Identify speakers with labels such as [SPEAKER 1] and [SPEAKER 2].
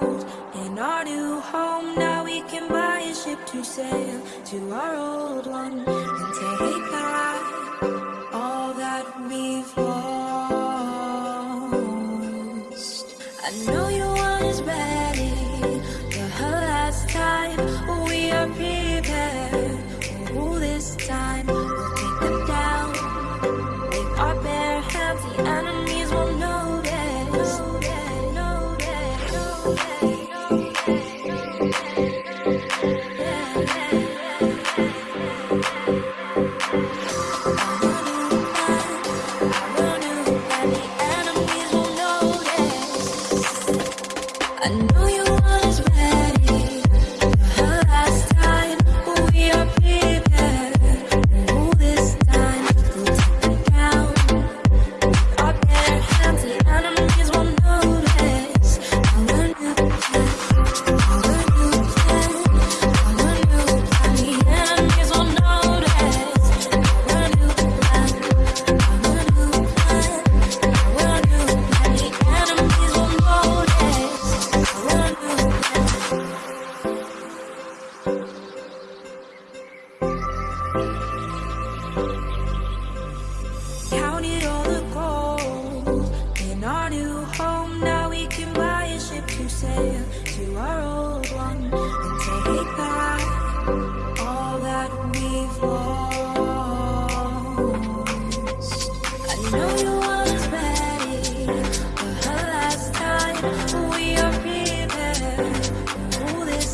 [SPEAKER 1] settled in our new home. Now we can buy a ship to sail to our old one and take back all that we've lost. I know your one is ready I know you was ready Counted all the gold in our new home.